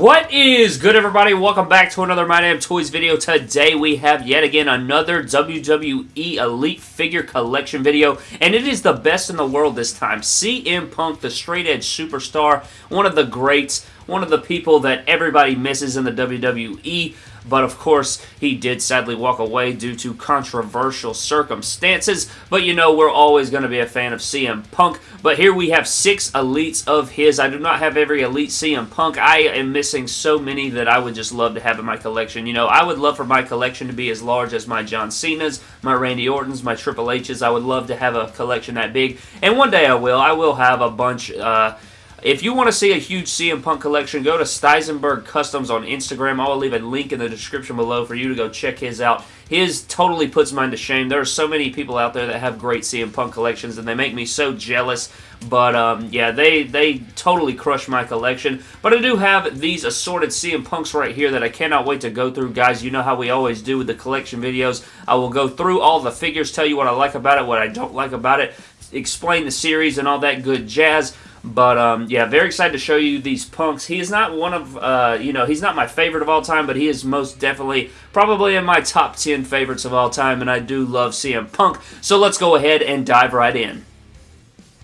What is good everybody? Welcome back to another My Damn Toys video. Today we have yet again another WWE Elite Figure Collection video and it is the best in the world this time. CM Punk, the straight edge superstar, one of the greats, one of the people that everybody misses in the WWE but of course he did sadly walk away due to controversial circumstances. But you know, we're always going to be a fan of CM Punk. But here we have six elites of his. I do not have every elite CM Punk. I am missing so many that I would just love to have in my collection. You know, I would love for my collection to be as large as my John Cena's, my Randy Orton's, my Triple H's. I would love to have a collection that big. And one day I will. I will have a bunch... Uh, if you want to see a huge CM Punk collection, go to Steisenberg Customs on Instagram. I'll leave a link in the description below for you to go check his out. His totally puts mine to shame. There are so many people out there that have great CM Punk collections, and they make me so jealous. But, um, yeah, they, they totally crush my collection. But I do have these assorted CM Punks right here that I cannot wait to go through. Guys, you know how we always do with the collection videos. I will go through all the figures, tell you what I like about it, what I don't like about it, explain the series and all that good jazz. But, um, yeah, very excited to show you these punks. He is not one of, uh, you know, he's not my favorite of all time, but he is most definitely probably in my top 10 favorites of all time, and I do love CM Punk. So let's go ahead and dive right in.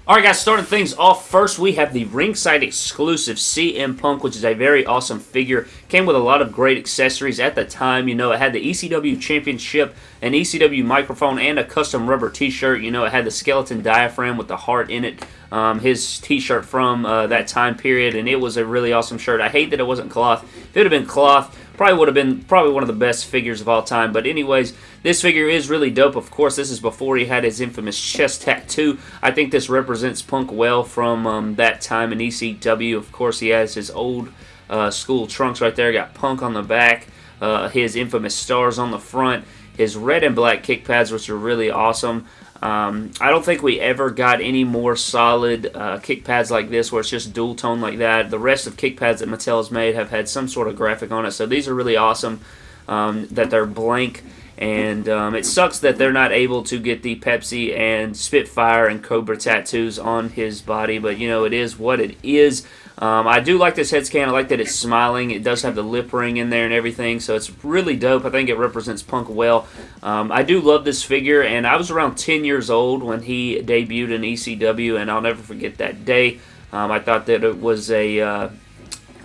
Alright guys, starting things off first, we have the ringside exclusive CM Punk, which is a very awesome figure. Came with a lot of great accessories at the time. You know, it had the ECW Championship, an ECW microphone, and a custom rubber t-shirt. You know, it had the skeleton diaphragm with the heart in it. Um, his t-shirt from uh, that time period, and it was a really awesome shirt. I hate that it wasn't cloth. If it had been cloth, Probably would have been probably one of the best figures of all time. But anyways, this figure is really dope. Of course, this is before he had his infamous chest tattoo. I think this represents Punk well from um, that time in ECW. Of course, he has his old uh, school trunks right there. Got Punk on the back. Uh, his infamous stars on the front. His red and black kick pads, which are really awesome. Um, I don't think we ever got any more solid uh, kick pads like this where it's just dual tone like that. The rest of kick pads that Mattel has made have had some sort of graphic on it, so these are really awesome um, that they're blank. And um, it sucks that they're not able to get the Pepsi and Spitfire and Cobra tattoos on his body, but you know, it is what it is. Um, I do like this head scan. I like that it's smiling. It does have the lip ring in there and everything, so it's really dope. I think it represents Punk well. Um, I do love this figure, and I was around 10 years old when he debuted in ECW, and I'll never forget that day. Um, I thought that it was a... Uh,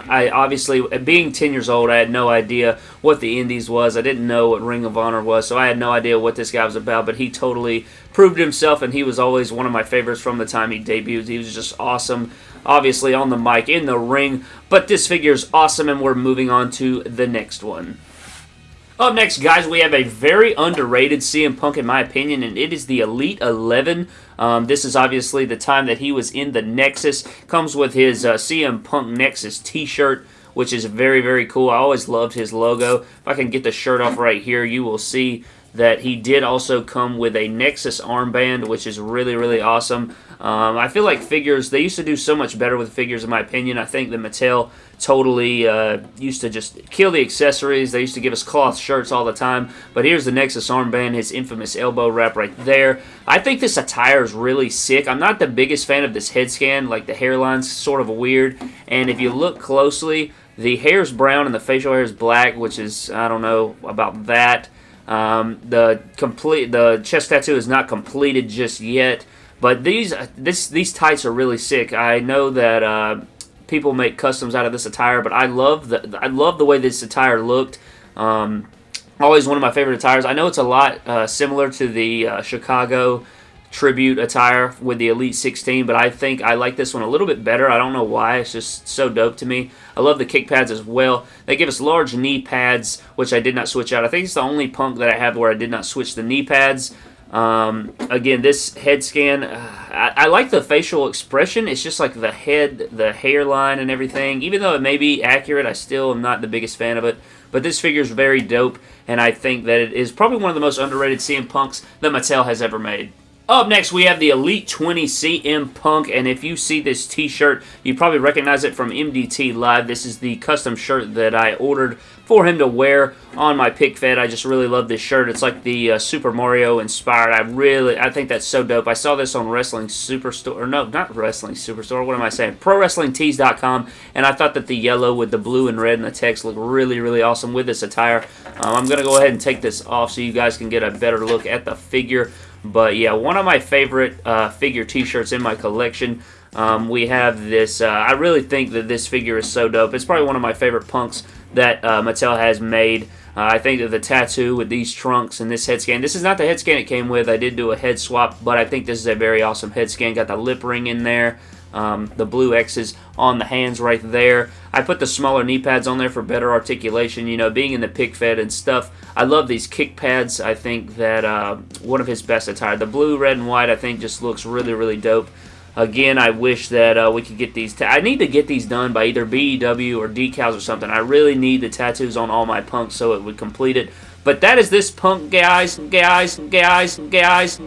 I obviously, being 10 years old, I had no idea what the Indies was. I didn't know what Ring of Honor was, so I had no idea what this guy was about, but he totally proved himself, and he was always one of my favorites from the time he debuted. He was just awesome obviously on the mic, in the ring, but this figure is awesome, and we're moving on to the next one. Up next, guys, we have a very underrated CM Punk, in my opinion, and it is the Elite 11. Um, this is obviously the time that he was in the Nexus. Comes with his uh, CM Punk Nexus t-shirt, which is very, very cool. I always loved his logo. If I can get the shirt off right here, you will see that he did also come with a Nexus armband, which is really, really awesome. Um, I feel like figures, they used to do so much better with figures, in my opinion. I think that Mattel totally uh, used to just kill the accessories. They used to give us cloth shirts all the time. But here's the Nexus armband, his infamous elbow wrap right there. I think this attire is really sick. I'm not the biggest fan of this head scan. Like, the hairline's sort of weird. And if you look closely, the hair is brown and the facial hair is black, which is, I don't know about that. Um, the complete the chest tattoo is not completed just yet, but these this these tights are really sick. I know that uh, people make customs out of this attire, but I love the I love the way this attire looked. Um, always one of my favorite attires. I know it's a lot uh, similar to the uh, Chicago tribute attire with the Elite 16, but I think I like this one a little bit better. I don't know why. It's just so dope to me. I love the kick pads as well. They give us large knee pads, which I did not switch out. I think it's the only punk that I have where I did not switch the knee pads. Um, again, this head scan, uh, I, I, like the facial expression. It's just like the head, the hairline and everything. Even though it may be accurate, I still am not the biggest fan of it. But this figure is very dope, and I think that it is probably one of the most underrated CM Punks that Mattel has ever made. Up next, we have the Elite 20 CM Punk, and if you see this t-shirt, you probably recognize it from MDT Live. This is the custom shirt that I ordered for him to wear on my pic fed. I just really love this shirt. It's like the uh, Super Mario inspired. I really, I think that's so dope. I saw this on Wrestling Superstore, or no, not Wrestling Superstore. What am I saying? ProWrestlingTees.com, and I thought that the yellow with the blue and red and the text looked really, really awesome with this attire. Um, I'm gonna go ahead and take this off so you guys can get a better look at the figure. But yeah, one of my favorite uh, figure T-shirts in my collection. Um, we have this. Uh, I really think that this figure is so dope. It's probably one of my favorite punks that uh, Mattel has made. Uh, I think that the tattoo with these trunks and this head scan. This is not the head scan it came with. I did do a head swap, but I think this is a very awesome head scan. Got the lip ring in there. Um, the blue X's on the hands right there. I put the smaller knee pads on there for better articulation. You know, being in the pic fed and stuff. I love these kick pads. I think that uh, one of his best attire. The blue, red, and white I think just looks really, really dope. Again, I wish that uh, we could get these. I need to get these done by either BEW or decals or something. I really need the tattoos on all my punks so it would complete it. But that is this punk, guys, guys, guys, guys,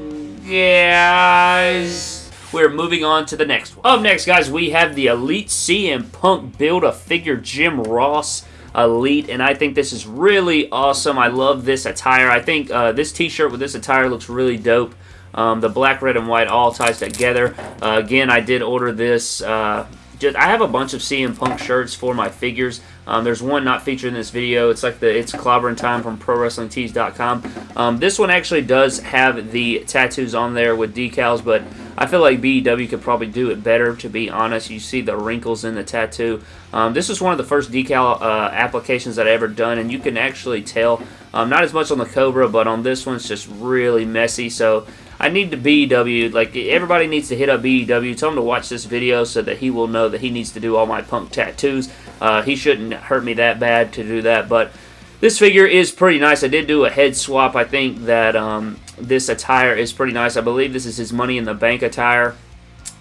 guys. We're moving on to the next one. Up next, guys, we have the Elite CM Punk Build-A-Figure Jim Ross Elite, and I think this is really awesome. I love this attire. I think uh, this t-shirt with this attire looks really dope. Um, the black, red, and white all ties together. Uh, again, I did order this. Uh, just I have a bunch of CM Punk shirts for my figures. Um, there's one not featured in this video. It's like the It's Clobbering Time from ProWrestlingTees.com. Um, this one actually does have the tattoos on there with decals, but I feel like BEW could probably do it better, to be honest. You see the wrinkles in the tattoo. Um, this is one of the first decal uh, applications that I ever done, and you can actually tell, um, not as much on the Cobra, but on this one, it's just really messy. So I need to BEW, like, everybody needs to hit up BEW. Tell him to watch this video so that he will know that he needs to do all my punk tattoos. Uh, he shouldn't hurt me that bad to do that, but this figure is pretty nice. I did do a head swap. I think that um, this attire is pretty nice. I believe this is his Money in the Bank attire.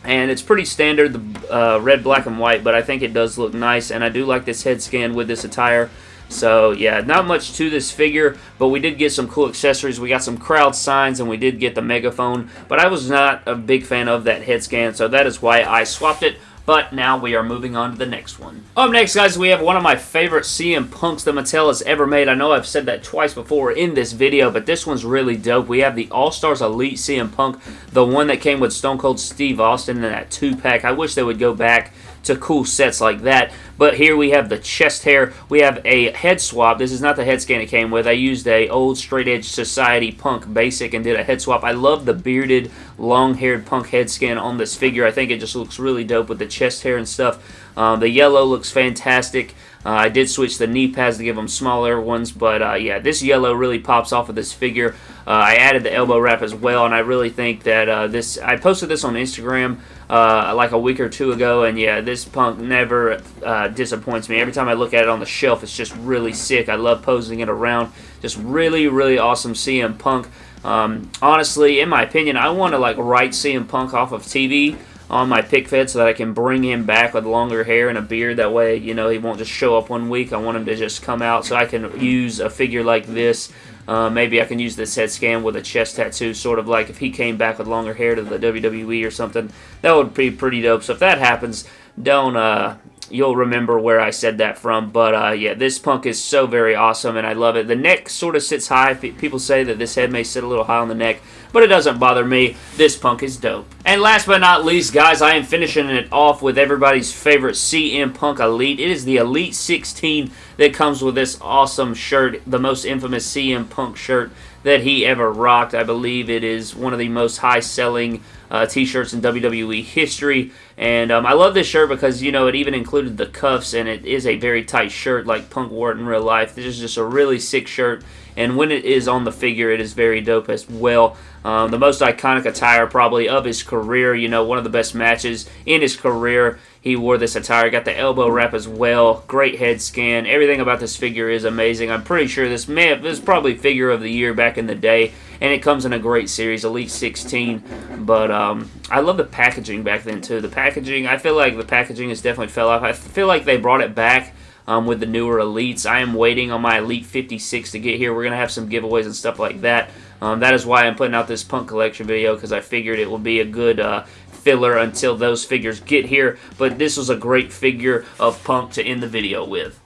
And it's pretty standard, the uh, red, black, and white, but I think it does look nice. And I do like this head scan with this attire. So, yeah, not much to this figure, but we did get some cool accessories. We got some crowd signs, and we did get the megaphone, but I was not a big fan of that head scan, so that is why I swapped it. But now we are moving on to the next one. Up next, guys, we have one of my favorite CM Punks that Mattel has ever made. I know I've said that twice before in this video, but this one's really dope. We have the All-Stars Elite CM Punk, the one that came with Stone Cold Steve Austin in that two-pack. I wish they would go back to cool sets like that. But here we have the chest hair. We have a head swap. This is not the head scan it came with. I used a old straight edge society punk basic and did a head swap. I love the bearded, long-haired punk head scan on this figure. I think it just looks really dope with the chest hair and stuff. Um, the yellow looks fantastic. Uh, I did switch the knee pads to give them smaller ones, but uh, yeah, this yellow really pops off of this figure. Uh, I added the elbow wrap as well, and I really think that uh, this, I posted this on Instagram uh, like a week or two ago, and yeah, this punk never uh, disappoints me. Every time I look at it on the shelf, it's just really sick. I love posing it around. Just really, really awesome CM Punk. Um, honestly, in my opinion, I want to like write CM Punk off of TV on my pic fed so that I can bring him back with longer hair and a beard. That way, you know, he won't just show up one week. I want him to just come out so I can use a figure like this. Uh, maybe I can use this head scan with a chest tattoo, sort of like if he came back with longer hair to the WWE or something. That would be pretty dope. So if that happens, don't uh, you'll remember where I said that from. But uh, yeah, this punk is so very awesome, and I love it. The neck sort of sits high. People say that this head may sit a little high on the neck, but it doesn't bother me. This punk is dope. And last but not least, guys, I am finishing it off with everybody's favorite CM Punk Elite. It is the Elite 16 that comes with this awesome shirt, the most infamous CM Punk shirt that he ever rocked. I believe it is one of the most high-selling uh, t-shirts in WWE history. And um, I love this shirt because, you know, it even included the cuffs, and it is a very tight shirt like Punk wore it in real life. This is just a really sick shirt, and when it is on the figure, it is very dope as well. Um, the most iconic attire probably of his career, you know, one of the best matches in his career. He wore this attire, got the elbow wrap as well. Great head scan. Everything about this figure is amazing. I'm pretty sure this may have, this is probably figure of the year back in the day, and it comes in a great series, Elite 16. But um, I love the packaging back then too. The packaging, I feel like the packaging has definitely fell off. I feel like they brought it back um, with the newer elites. I am waiting on my Elite 56 to get here. We're going to have some giveaways and stuff like that. Um, that is why I'm putting out this punk collection video because I figured it would be a good uh, filler until those figures get here. But this was a great figure of punk to end the video with.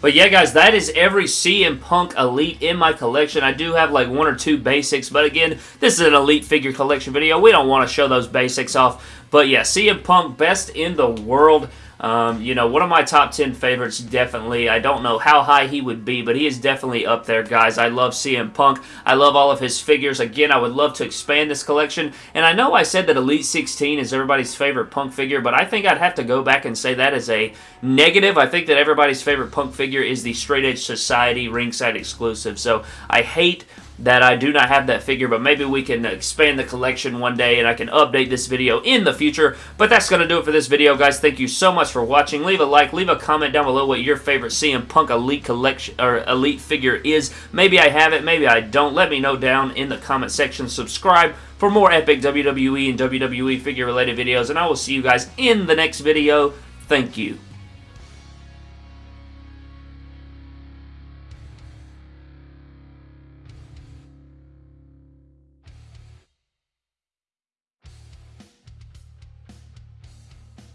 But yeah, guys, that is every CM Punk Elite in my collection. I do have like one or two basics, but again, this is an Elite figure collection video. We don't want to show those basics off. But yeah, CM Punk, best in the world. Um, you know, one of my top 10 favorites, definitely. I don't know how high he would be, but he is definitely up there, guys. I love CM Punk. I love all of his figures. Again, I would love to expand this collection. And I know I said that Elite 16 is everybody's favorite Punk figure, but I think I'd have to go back and say that is a negative. I think that everybody's favorite Punk figure is the Straight Edge Society ringside exclusive. So I hate that I do not have that figure, but maybe we can expand the collection one day and I can update this video in the future. But that's going to do it for this video, guys. Thank you so much for watching. Leave a like, leave a comment down below what your favorite CM Punk Elite collection or Elite figure is. Maybe I have it, maybe I don't. Let me know down in the comment section. Subscribe for more epic WWE and WWE figure related videos, and I will see you guys in the next video. Thank you.